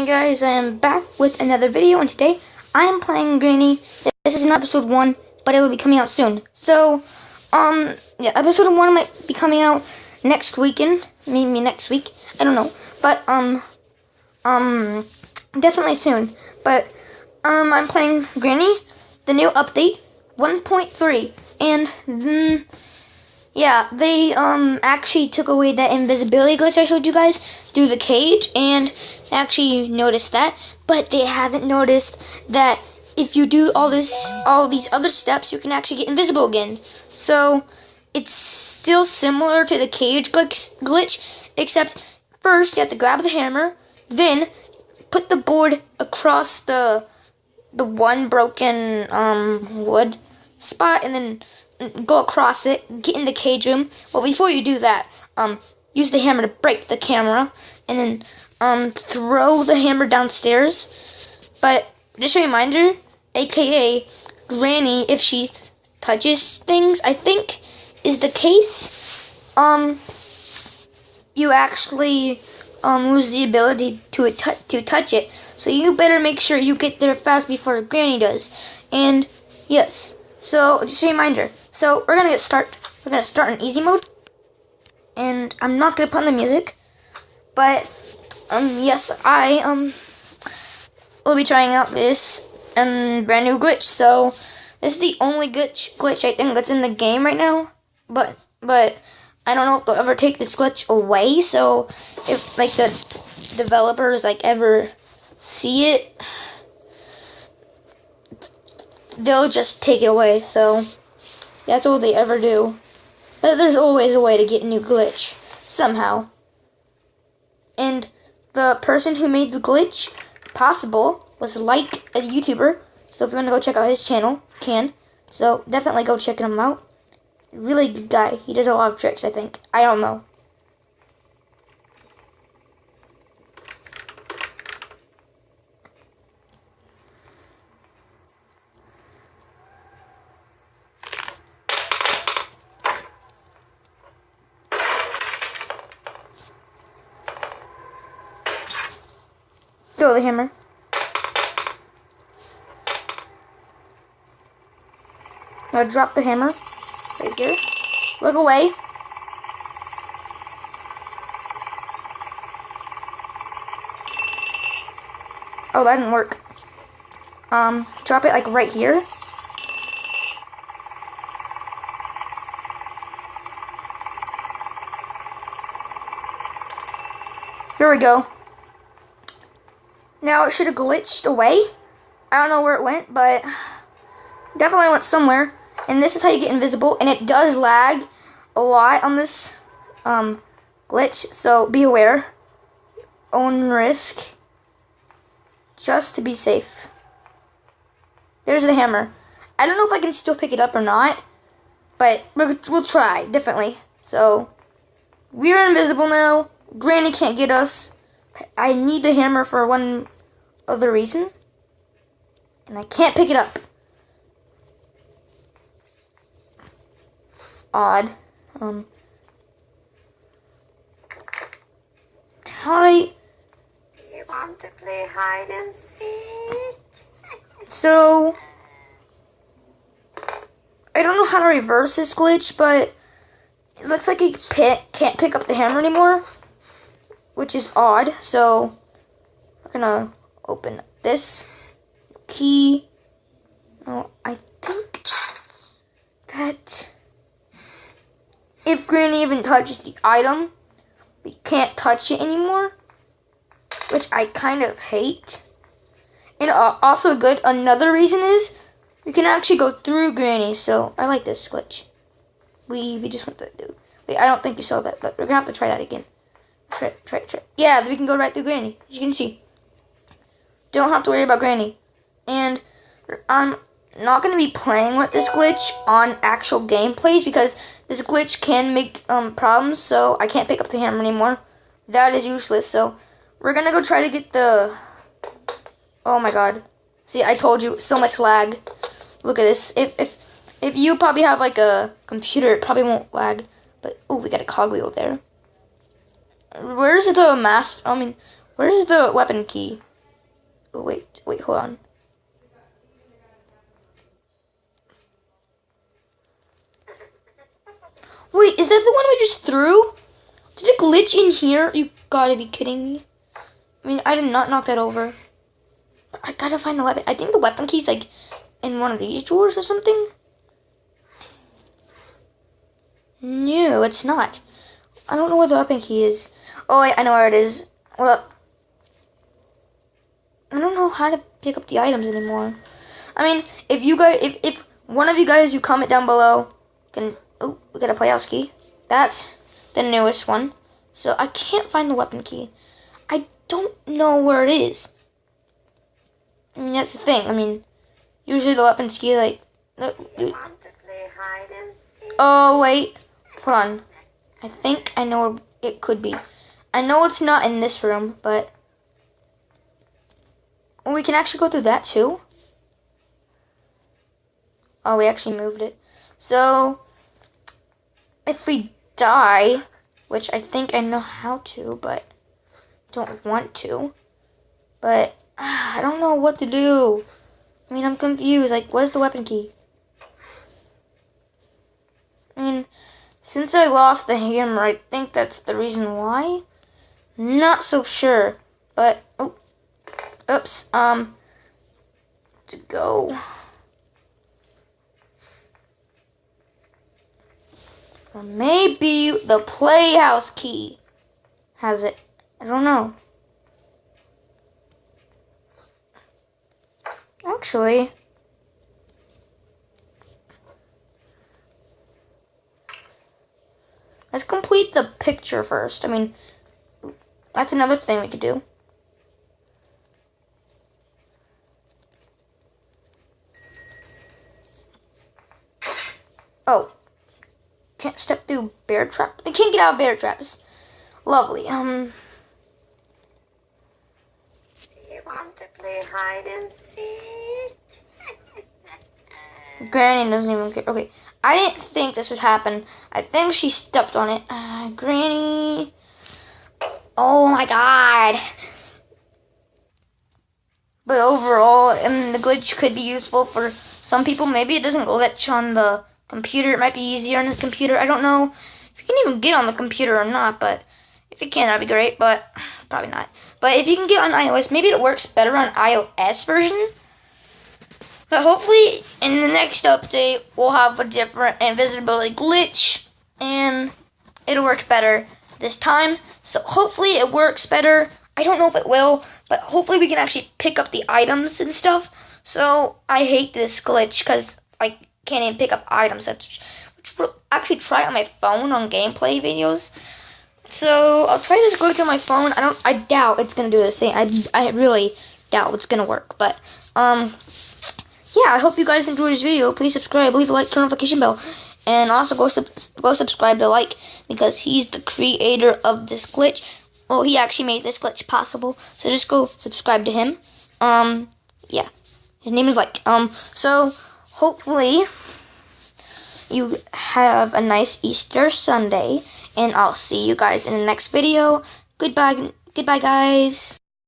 Hey guys, I am back with another video, and today I am playing Granny. This is not episode 1, but it will be coming out soon. So, um, yeah, episode 1 might be coming out next weekend, maybe next week, I don't know. But, um, um, definitely soon. But, um, I'm playing Granny, the new update, 1.3, and, mm, yeah, they um actually took away that invisibility glitch I showed you guys through the cage, and actually noticed that. But they haven't noticed that if you do all this, all these other steps, you can actually get invisible again. So it's still similar to the cage glitch, except first you have to grab the hammer, then put the board across the the one broken um wood spot and then go across it, get in the cage room. Well, before you do that, um, use the hammer to break the camera, and then um, throw the hammer downstairs. But just a reminder, aka Granny, if she touches things, I think is the case. Um, you actually um, lose the ability to to touch it. So you better make sure you get there fast before Granny does. And yes, so, just a reminder. So, we're gonna get start. We're gonna start in easy mode, and I'm not gonna put in the music, but um, yes, I um will be trying out this um brand new glitch. So, this is the only glitch glitch I think that's in the game right now. But but I don't know if they'll ever take this glitch away. So, if like the developers like ever see it they'll just take it away. So that's all they ever do. But there's always a way to get a new glitch somehow. And the person who made the glitch possible was like a YouTuber. So if you want to go check out his channel, can. So definitely go check him out. Really good guy. He does a lot of tricks, I think. I don't know. Throw the hammer. Now drop the hammer right here. Look away. Oh, that didn't work. Um, drop it like right here. Here we go. Now it should have glitched away. I don't know where it went, but definitely went somewhere. And this is how you get invisible, and it does lag a lot on this um, glitch, so be aware. Own risk, just to be safe. There's the hammer. I don't know if I can still pick it up or not, but we'll try, definitely. So, we're invisible now. Granny can't get us. I need the hammer for one other reason. And I can't pick it up. Odd. Um. How do I... Do you want to play hide and seek? so... I don't know how to reverse this glitch, but it looks like he can't pick up the hammer anymore which is odd. So we're gonna open this key. Oh, I think that if Granny even touches the item, we can't touch it anymore, which I kind of hate. And uh, also good, another reason is we can actually go through Granny, so I like this glitch. We, we just want to do. Wait, I don't think you saw that, but we're gonna have to try that again. Try, try, try. Yeah, we can go right through Granny, as you can see. Don't have to worry about Granny. And I'm not going to be playing with this glitch on actual gameplays because this glitch can make um, problems, so I can't pick up the hammer anymore. That is useless, so we're going to go try to get the... Oh my god. See, I told you, so much lag. Look at this. If, if, if you probably have like a computer, it probably won't lag. But, oh, we got a cogwheel there. Where's the mask? I mean, where's the weapon key? oh, wait, wait, hold on. Wait, is that the one we just threw? Did it glitch in here? You gotta be kidding me. I mean, I did not knock that over. I gotta find the weapon. I think the weapon key's like in one of these drawers or something. No, it's not. I don't know where the weapon key is. Oh, wait, I know where it is. Up. I don't know how to pick up the items anymore. I mean, if you guys, if, if one of you guys who comment down below can, oh, we got a playhouse key. That's the newest one. So I can't find the weapon key. I don't know where it is. I mean, that's the thing. I mean, usually the weapon key, like, oh, wait, hold on. I think I know where it could be. I know it's not in this room, but we can actually go through that too. Oh, we actually moved it. So, if we die, which I think I know how to, but don't want to, but ah, I don't know what to do. I mean, I'm confused. Like, where's the weapon key? I mean, since I lost the hammer, I think that's the reason why. Not so sure, but oh, oops. Um, to go. Or maybe the playhouse key has it. I don't know. Actually, let's complete the picture first. I mean, that's another thing we could do. Oh, can't step through bear trap. They can't get out of bear traps. Lovely. Um, Do you want to play hide and seek? Granny doesn't even care. Okay, I didn't think this would happen. I think she stepped on it. Uh, Granny. Oh my god. But overall, I mean, the glitch could be useful for some people. Maybe it doesn't glitch on the computer. It might be easier on the computer. I don't know if you can even get on the computer or not, but if you can, that'd be great, but probably not. But if you can get on iOS, maybe it works better on iOS version. But hopefully, in the next update, we'll have a different invisibility glitch, and it'll work better this time. So hopefully, it works better. I don't know if it will, but hopefully, we can actually pick up the items and stuff. So I hate this glitch because I can't even pick up items. That's actually try on my phone on gameplay videos. So I'll try this glitch on my phone. I don't. I doubt it's gonna do the same. I, I really doubt it's gonna work. But um, yeah. I hope you guys enjoyed this video. Please subscribe, leave a like, turn the notification bell, and also go sub- go subscribe to like because he's the creator of this glitch. Well, he actually made this glitch possible. So just go subscribe to him. Um, yeah. His name is like um. So hopefully you have a nice Easter Sunday, and I'll see you guys in the next video. Goodbye, goodbye, guys.